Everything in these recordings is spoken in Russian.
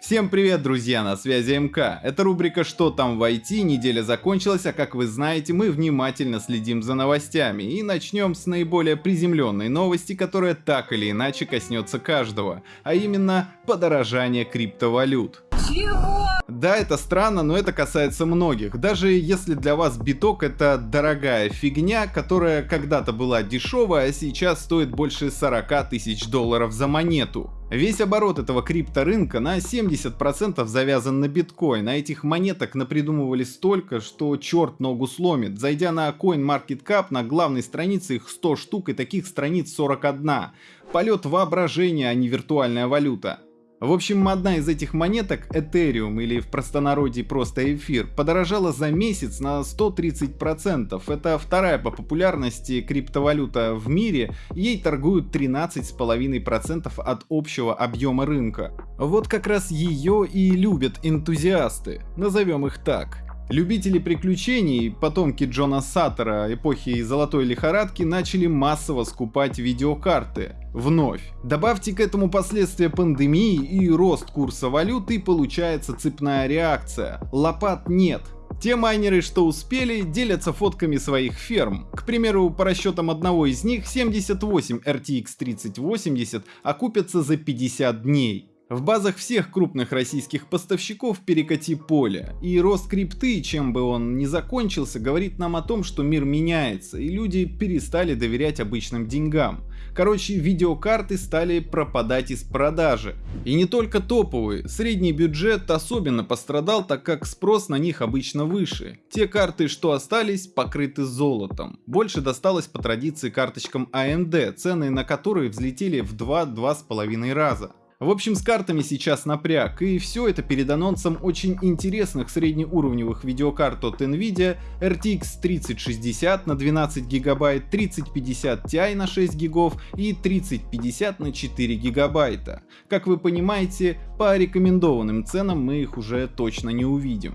Всем привет, друзья, на связи МК. Это рубрика «Что там в IT?». Неделя закончилась, а как вы знаете, мы внимательно следим за новостями. И начнем с наиболее приземленной новости, которая так или иначе коснется каждого, а именно подорожание криптовалют. Чего? Да, это странно, но это касается многих. Даже если для вас биток это дорогая фигня, которая когда-то была дешевая, а сейчас стоит больше 40 тысяч долларов за монету. Весь оборот этого крипторынка на 70% завязан на биткоин, а этих монеток напридумывали столько, что черт ногу сломит. Зайдя на CoinMarketCap, на главной странице их 100 штук и таких страниц 41. Полет воображения, а не виртуальная валюта. В общем, одна из этих монеток, Ethereum или в простонародье просто эфир, подорожала за месяц на 130%. Это вторая по популярности криптовалюта в мире, ей торгуют 13,5% от общего объема рынка. Вот как раз ее и любят энтузиасты, назовем их так. Любители приключений, потомки Джона Саттера эпохи золотой лихорадки начали массово скупать видеокарты. Вновь. Добавьте к этому последствия пандемии и рост курса валюты и получается цепная реакция. Лопат нет, те майнеры, что успели, делятся фотками своих ферм. К примеру, по расчетам одного из них, 78 RTX 3080 окупятся за 50 дней. В базах всех крупных российских поставщиков перекати поле, и рост крипты, чем бы он ни закончился, говорит нам о том, что мир меняется, и люди перестали доверять обычным деньгам. Короче, видеокарты стали пропадать из продажи. И не только топовые, средний бюджет особенно пострадал, так как спрос на них обычно выше. Те карты, что остались, покрыты золотом. Больше досталось по традиции карточкам AMD, цены на которые взлетели в 2-2,5 раза. В общем, с картами сейчас напряг, и все это перед анонсом очень интересных среднеуровневых видеокарт от Nvidia RTX 3060 на 12 гигабайт, 3050 Ti на 6 гигов и 3050 на 4 гигабайта. Как вы понимаете, по рекомендованным ценам мы их уже точно не увидим.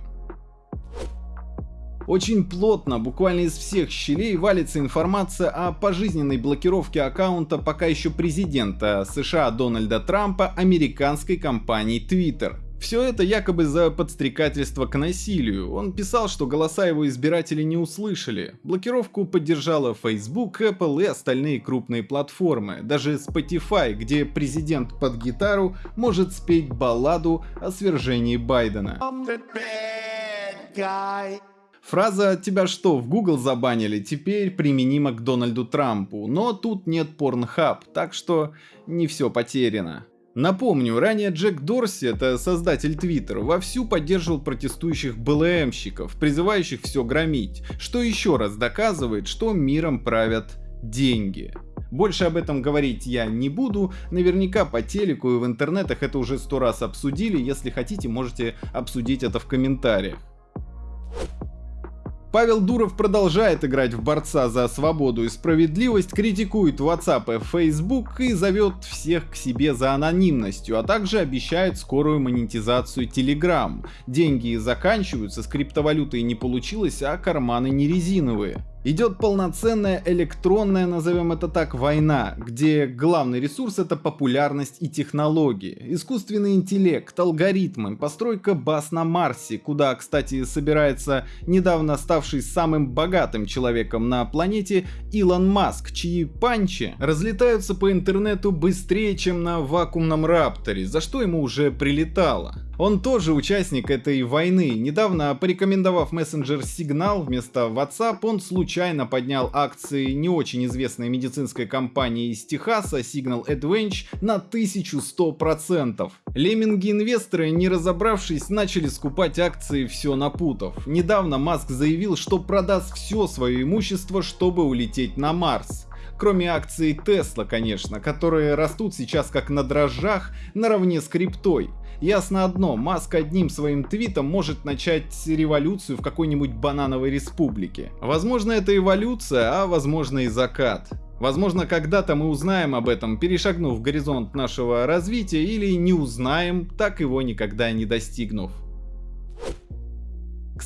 Очень плотно, буквально из всех щелей, валится информация о пожизненной блокировке аккаунта пока еще президента США Дональда Трампа американской компании Twitter. Все это якобы за подстрекательство к насилию. Он писал, что голоса его избирателей не услышали. Блокировку поддержала Facebook, Apple и остальные крупные платформы. Даже Spotify, где президент под гитару может спеть балладу о свержении Байдена. Фраза «тебя что, в Google забанили?» теперь применима к Дональду Трампу, но тут нет Pornhub, так что не все потеряно. Напомню, ранее Джек Дорси, это создатель Twitter, вовсю поддерживал протестующих БЛМщиков, призывающих все громить, что еще раз доказывает, что миром правят деньги. Больше об этом говорить я не буду, наверняка по телеку и в интернетах это уже сто раз обсудили, если хотите можете обсудить это в комментариях. Павел Дуров продолжает играть в борца за свободу и справедливость, критикует WhatsApp и Facebook и зовет всех к себе за анонимностью, а также обещает скорую монетизацию Telegram. Деньги заканчиваются, с криптовалютой не получилось, а карманы не резиновые. Идет полноценная электронная, назовем это так, война, где главный ресурс это популярность и технологии, искусственный интеллект, алгоритмы, постройка баз на Марсе, куда, кстати, собирается недавно ставший самым богатым человеком на планете Илон Маск, чьи панчи разлетаются по интернету быстрее, чем на вакуумном рапторе, за что ему уже прилетало. Он тоже участник этой войны. Недавно, порекомендовав мессенджер Signal вместо WhatsApp, он случайно поднял акции не очень известной медицинской компании из Техаса Signal Advantage на 1100%. Лемминги-инвесторы, не разобравшись, начали скупать акции все напутав. Недавно Маск заявил, что продаст все свое имущество, чтобы улететь на Марс. Кроме акций Tesla, конечно, которые растут сейчас как на дрожжах наравне с криптой. Ясно одно, Маск одним своим твитом может начать революцию в какой-нибудь банановой республике. Возможно это эволюция, а возможно и закат. Возможно, когда-то мы узнаем об этом, перешагнув горизонт нашего развития, или не узнаем, так его никогда не достигнув.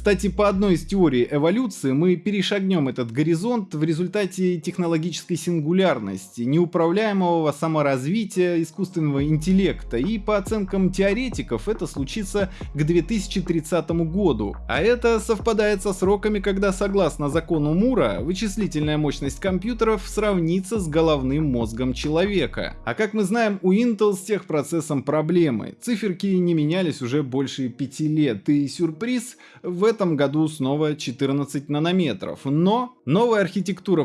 Кстати, по одной из теорий эволюции мы перешагнем этот горизонт в результате технологической сингулярности, неуправляемого саморазвития искусственного интеллекта, и по оценкам теоретиков это случится к 2030 году. А это совпадает со сроками, когда согласно закону Мура вычислительная мощность компьютеров сравнится с головным мозгом человека. А как мы знаем, у Intel с техпроцессом проблемы. Циферки не менялись уже больше 5 лет, и сюрприз, в этом году снова 14 нанометров. Но новая архитектура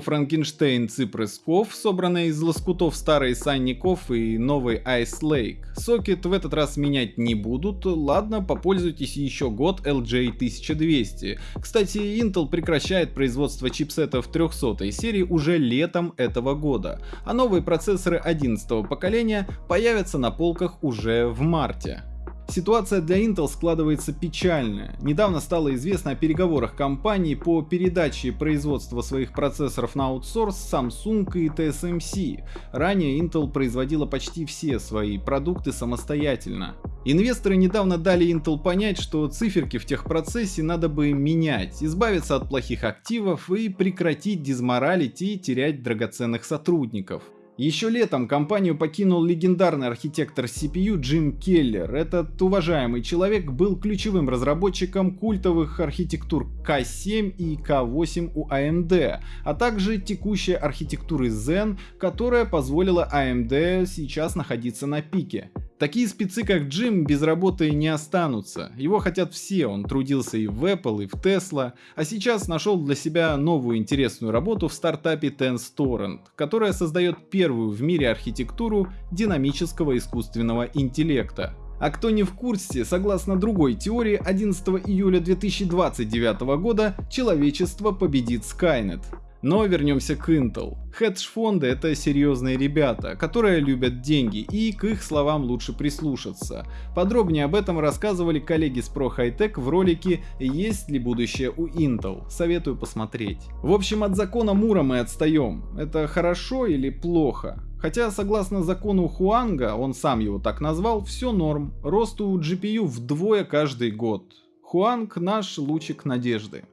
Cypress Cove, собранная из лоскутов старой Санников и новой Ice Lake. Сокет в этот раз менять не будут, ладно, попользуйтесь еще год LJ1200. Кстати, Intel прекращает производство чипсетов 300 серии уже летом этого года, а новые процессоры 11 поколения появятся на полках уже в марте. Ситуация для Intel складывается печальная. Недавно стало известно о переговорах компании по передаче производства своих процессоров на аутсорс Samsung и TSMC. Ранее Intel производила почти все свои продукты самостоятельно. Инвесторы недавно дали Intel понять, что циферки в техпроцессе надо бы менять, избавиться от плохих активов и прекратить дизморалить и терять драгоценных сотрудников. Еще летом компанию покинул легендарный архитектор CPU Джим Келлер. Этот уважаемый человек был ключевым разработчиком культовых архитектур K7 и K8 у AMD, а также текущей архитектуры Zen, которая позволила AMD сейчас находиться на пике. Такие спецы как Джим без работы не останутся. Его хотят все, он трудился и в Apple, и в Tesla, а сейчас нашел для себя новую интересную работу в стартапе TenStorrent, которая создает первую в мире архитектуру динамического искусственного интеллекта. А кто не в курсе, согласно другой теории, 11 июля 2029 года человечество победит Skynet. Но вернемся к Intel. Хедж-фонды это серьезные ребята, которые любят деньги и к их словам лучше прислушаться. Подробнее об этом рассказывали коллеги с Pro High Tech в ролике «Есть ли будущее у Intel?». Советую посмотреть. В общем, от закона Мура мы отстаем. Это хорошо или плохо? Хотя, согласно закону Хуанга, он сам его так назвал, все норм. Рост у GPU вдвое каждый год. Хуанг наш лучик надежды.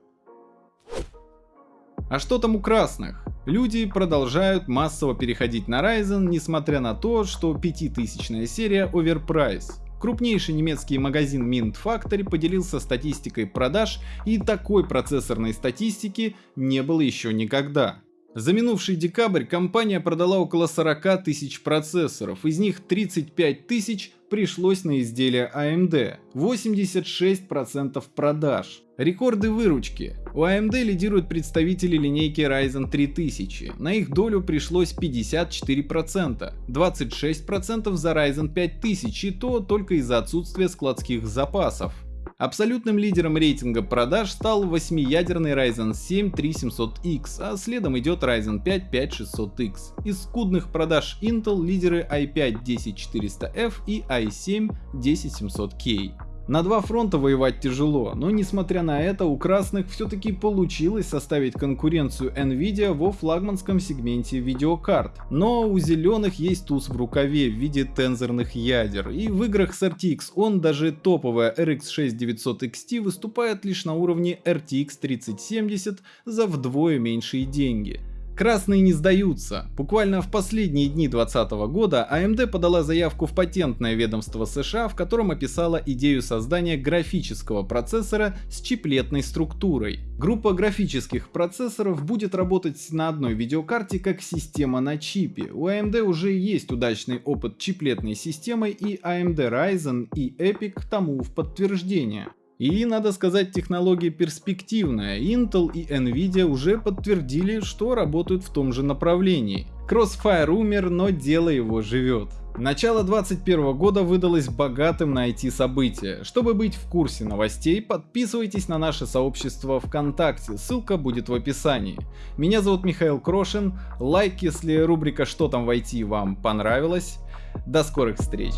А что там у красных? Люди продолжают массово переходить на Ryzen, несмотря на то, что 5000 серия overprice. Крупнейший немецкий магазин Mint Factory поделился статистикой продаж, и такой процессорной статистики не было еще никогда. За минувший декабрь компания продала около 40 тысяч процессоров, из них 35 тысяч пришлось на изделия AMD, 86% продаж. Рекорды выручки. У AMD лидируют представители линейки Ryzen 3000, на их долю пришлось 54%, 26% за Ryzen 5000 и то только из-за отсутствия складских запасов. Абсолютным лидером рейтинга продаж стал 8-ядерный Ryzen 7 3700X, а следом идет Ryzen 5 5600X. Из скудных продаж Intel лидеры i5 10400F и i7 10700K. На два фронта воевать тяжело, но несмотря на это у красных все-таки получилось составить конкуренцию Nvidia во флагманском сегменте видеокарт. Но у зеленых есть туз в рукаве в виде тензорных ядер, и в играх с RTX он даже топовая RX 6900 XT выступает лишь на уровне RTX 3070 за вдвое меньшие деньги. Красные не сдаются. Буквально в последние дни 2020 года AMD подала заявку в патентное ведомство США, в котором описала идею создания графического процессора с чиплетной структурой. Группа графических процессоров будет работать на одной видеокарте как система на чипе. У AMD уже есть удачный опыт чиплетной системой и AMD Ryzen и Epic тому в подтверждение. И, надо сказать, технология перспективная. Intel и Nvidia уже подтвердили, что работают в том же направлении. Crossfire умер, но дело его живет. Начало 2021 года выдалось богатым на IT-события. Чтобы быть в курсе новостей, подписывайтесь на наше сообщество ВКонтакте, ссылка будет в описании. Меня зовут Михаил Крошин, лайк, если рубрика «Что там в IT» вам понравилась. До скорых встреч!